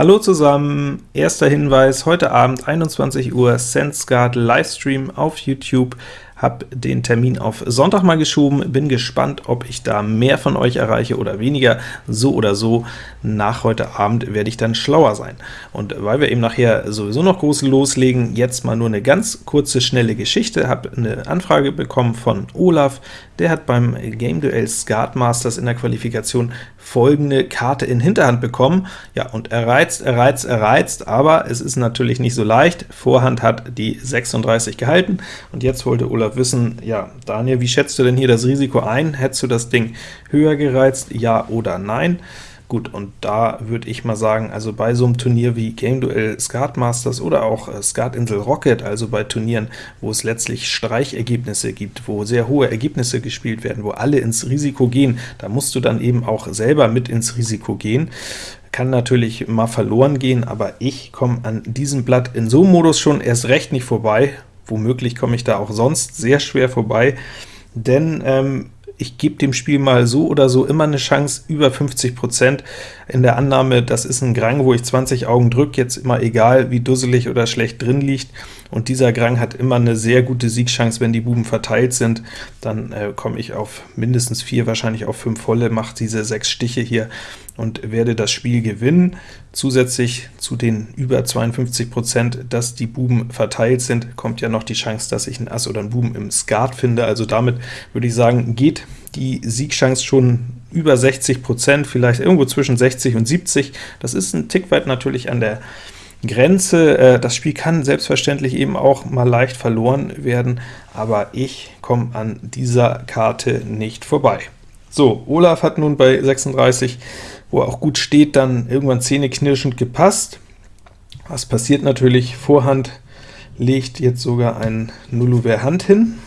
Hallo zusammen! Erster Hinweis, heute Abend 21 Uhr SenseGuard Livestream auf YouTube habe den Termin auf Sonntag mal geschoben, bin gespannt, ob ich da mehr von euch erreiche oder weniger. So oder so, nach heute Abend werde ich dann schlauer sein. Und weil wir eben nachher sowieso noch groß loslegen, jetzt mal nur eine ganz kurze, schnelle Geschichte. Habe eine Anfrage bekommen von Olaf, der hat beim Game Duell Skat Masters in der Qualifikation folgende Karte in Hinterhand bekommen. Ja, und er reizt, er reizt, er reizt, aber es ist natürlich nicht so leicht. Vorhand hat die 36 gehalten, und jetzt wollte Olaf wissen, ja, Daniel, wie schätzt du denn hier das Risiko ein? Hättest du das Ding höher gereizt, ja oder nein? Gut, und da würde ich mal sagen, also bei so einem Turnier wie Game Duell Skat Masters oder auch äh, Skat Insel Rocket, also bei Turnieren, wo es letztlich Streichergebnisse gibt, wo sehr hohe Ergebnisse gespielt werden, wo alle ins Risiko gehen, da musst du dann eben auch selber mit ins Risiko gehen. Kann natürlich mal verloren gehen, aber ich komme an diesem Blatt in so einem Modus schon erst recht nicht vorbei. Womöglich komme ich da auch sonst sehr schwer vorbei, denn ähm, ich gebe dem Spiel mal so oder so immer eine Chance über 50%, in der Annahme, das ist ein Grang, wo ich 20 Augen drücke, jetzt immer egal, wie dusselig oder schlecht drin liegt, und dieser Grang hat immer eine sehr gute Siegchance, wenn die Buben verteilt sind, dann äh, komme ich auf mindestens 4, wahrscheinlich auf 5 volle, mache diese 6 Stiche hier und werde das Spiel gewinnen. Zusätzlich zu den über 52%, dass die Buben verteilt sind, kommt ja noch die Chance, dass ich ein Ass oder ein Buben im Skat finde, also damit würde ich sagen, geht die Siegchance schon über 60%, vielleicht irgendwo zwischen 60 und 70. Das ist ein Tick weit natürlich an der Grenze. Äh, das Spiel kann selbstverständlich eben auch mal leicht verloren werden, aber ich komme an dieser Karte nicht vorbei. So, Olaf hat nun bei 36, wo er auch gut steht, dann irgendwann zähneknirschend gepasst. Was passiert natürlich? Vorhand legt jetzt sogar ein Nullouvert Hand hin,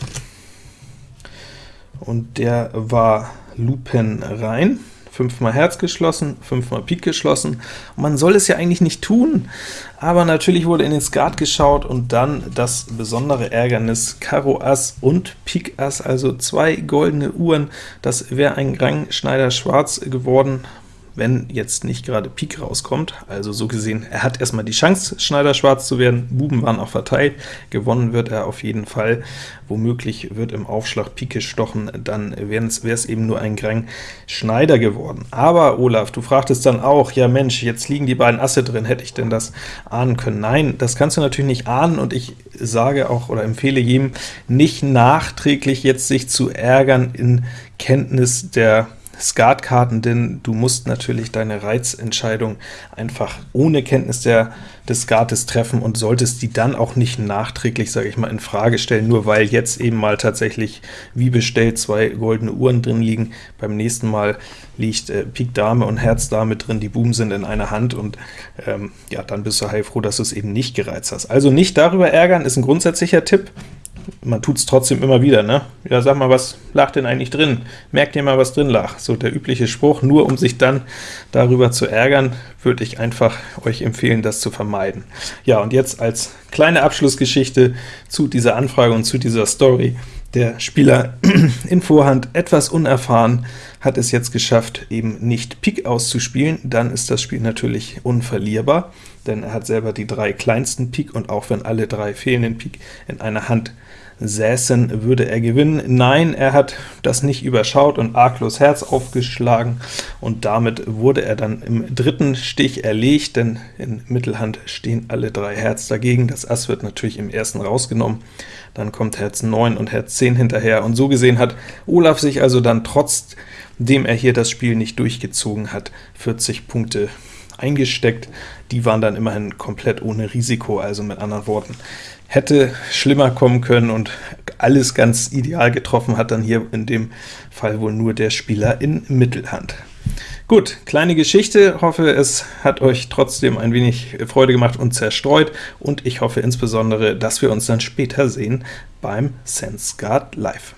und der war Lupen rein fünfmal Herz geschlossen, fünfmal Pik geschlossen. Man soll es ja eigentlich nicht tun, aber natürlich wurde in den Skat geschaut und dann das besondere Ärgernis Karo Ass und Pik Ass, also zwei goldene Uhren. Das wäre ein Rang Schneider Schwarz geworden, wenn jetzt nicht gerade Pik rauskommt. Also so gesehen, er hat erstmal die Chance, Schneider schwarz zu werden. Buben waren auch verteilt. Gewonnen wird er auf jeden Fall. Womöglich wird im Aufschlag Pik gestochen, dann wäre es eben nur ein Grang Schneider geworden. Aber Olaf, du fragtest dann auch, ja Mensch, jetzt liegen die beiden Asse drin, hätte ich denn das ahnen können? Nein, das kannst du natürlich nicht ahnen, und ich sage auch oder empfehle jedem, nicht nachträglich jetzt sich zu ärgern in Kenntnis der Skatkarten, denn du musst natürlich deine Reizentscheidung einfach ohne Kenntnis der, des Skates treffen und solltest die dann auch nicht nachträglich, sage ich mal, in Frage stellen, nur weil jetzt eben mal tatsächlich wie bestellt zwei goldene Uhren drin liegen. Beim nächsten Mal liegt äh, Pik Dame und Herz Dame drin, die Buben sind in einer Hand, und ähm, ja, dann bist du heilfroh, dass du es eben nicht gereizt hast. Also nicht darüber ärgern, ist ein grundsätzlicher Tipp man tut es trotzdem immer wieder, ne? Ja, sag mal, was lag denn eigentlich drin? Merkt ihr mal, was drin lag? So der übliche Spruch, nur um sich dann darüber zu ärgern, würde ich einfach euch empfehlen, das zu vermeiden. Ja, und jetzt als kleine Abschlussgeschichte zu dieser Anfrage und zu dieser Story. Der Spieler in Vorhand, etwas unerfahren, hat es jetzt geschafft, eben nicht Pik auszuspielen, dann ist das Spiel natürlich unverlierbar, denn er hat selber die drei kleinsten Pik, und auch wenn alle drei fehlenden Pik in einer Hand säßen, würde er gewinnen. Nein, er hat das nicht überschaut und arglos Herz aufgeschlagen, und damit wurde er dann im dritten Stich erlegt, denn in Mittelhand stehen alle drei Herz dagegen. Das Ass wird natürlich im ersten rausgenommen, dann kommt Herz 9 und Herz 10 hinterher, und so gesehen hat Olaf sich also dann trotzdem er hier das Spiel nicht durchgezogen hat, 40 Punkte eingesteckt. Die waren dann immerhin komplett ohne Risiko, also mit anderen Worten, hätte schlimmer kommen können und alles ganz ideal getroffen hat dann hier in dem Fall wohl nur der Spieler in Mittelhand. Gut, kleine Geschichte, hoffe es hat euch trotzdem ein wenig Freude gemacht und zerstreut, und ich hoffe insbesondere, dass wir uns dann später sehen beim SenseGuard Live.